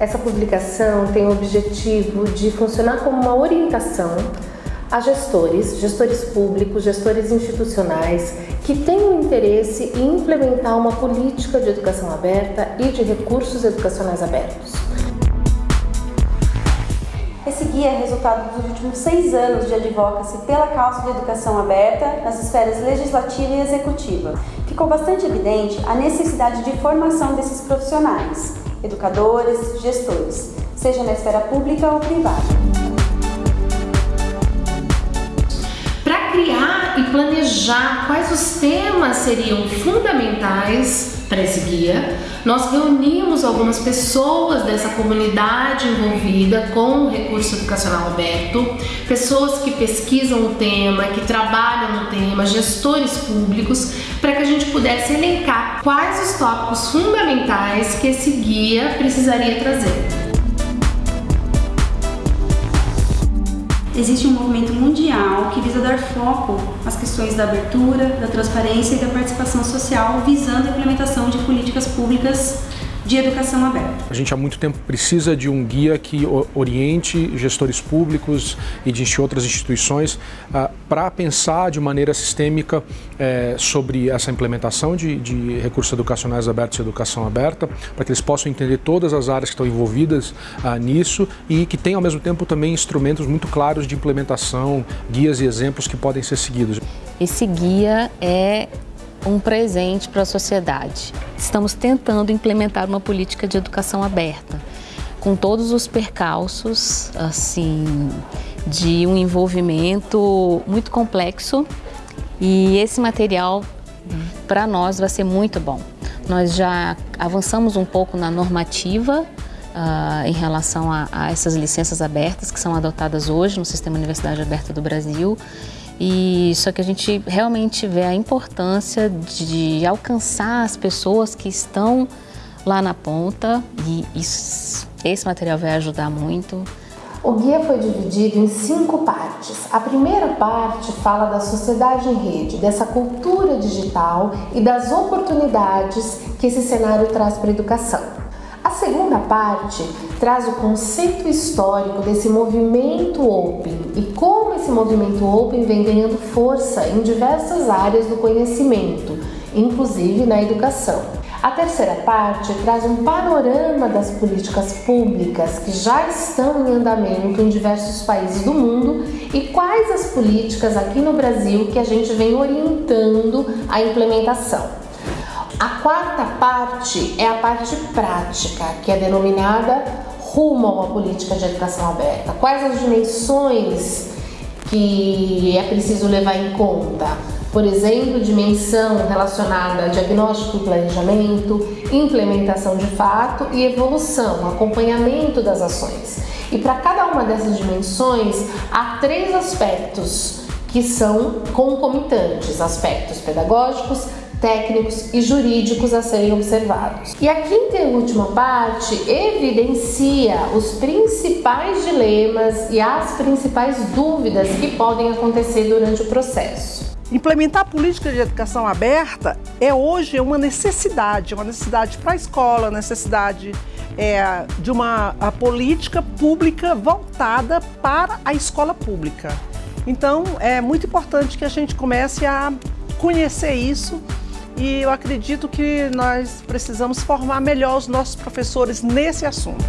Essa publicação tem o objetivo de funcionar como uma orientação a gestores, gestores públicos, gestores institucionais que tenham interesse em implementar uma política de educação aberta e de recursos educacionais abertos. Esse guia é resultado dos últimos seis anos de advocacy pela causa de educação aberta nas esferas legislativa e executiva. Ficou bastante evidente a necessidade de formação desses profissionais, educadores, gestores, seja na esfera pública ou privada. Criar e planejar quais os temas seriam fundamentais para esse guia. Nós reunimos algumas pessoas dessa comunidade envolvida com o recurso educacional aberto, pessoas que pesquisam o tema, que trabalham no tema, gestores públicos, para que a gente pudesse elencar quais os tópicos fundamentais que esse guia precisaria trazer. Existe um movimento mundial que visa dar foco às questões da abertura, da transparência e da participação social, visando a implementação de políticas públicas de educação aberta. A gente há muito tempo precisa de um guia que oriente gestores públicos e de outras instituições ah, para pensar de maneira sistêmica eh, sobre essa implementação de, de, recursos educacionais abertos e educação aberta, para que eles possam entender todas as áreas que estão envolvidas ah, nisso e que tenham ao mesmo tempo também instrumentos muito claros de implementação, guias e exemplos que podem ser seguidos. Esse guia é um presente para a sociedade. Estamos tentando implementar uma política de educação aberta, com todos os percalços, assim, de um envolvimento muito complexo e esse material para nós vai ser muito bom. Nós já avançamos um pouco na normativa uh, em relação a, a essas licenças abertas que são adotadas hoje no Sistema Universidade Aberta do Brasil e só que a gente realmente vê a importância de alcançar as pessoas que estão lá na ponta e isso, esse material vai ajudar muito. O guia foi dividido em cinco partes. A primeira parte fala da sociedade em rede, dessa cultura digital e das oportunidades que esse cenário traz para a educação. Segunda parte traz o conceito histórico desse movimento Open e como esse movimento Open vem ganhando força em diversas áreas do conhecimento, inclusive na educação. A terceira parte traz um panorama das políticas públicas que já estão em andamento em diversos países do mundo e quais as políticas aqui no Brasil que a gente vem orientando a implementação. A quarta parte é a parte prática, que é denominada rumo a uma política de educação aberta. Quais as dimensões que é preciso levar em conta? Por exemplo, dimensão relacionada a diagnóstico e planejamento, implementação de fato e evolução, acompanhamento das ações. E para cada uma dessas dimensões, há três aspectos que são concomitantes: aspectos pedagógicos, técnicos e jurídicos a serem observados. E a quinta e última parte evidencia os principais dilemas e as principais dúvidas que podem acontecer durante o processo. Implementar política de educação aberta é hoje uma necessidade, uma necessidade para a escola, necessidade é, de uma política pública voltada para a escola pública. Então, é muito importante que a gente comece a conhecer isso e eu acredito que nós precisamos formar melhor os nossos professores nesse assunto.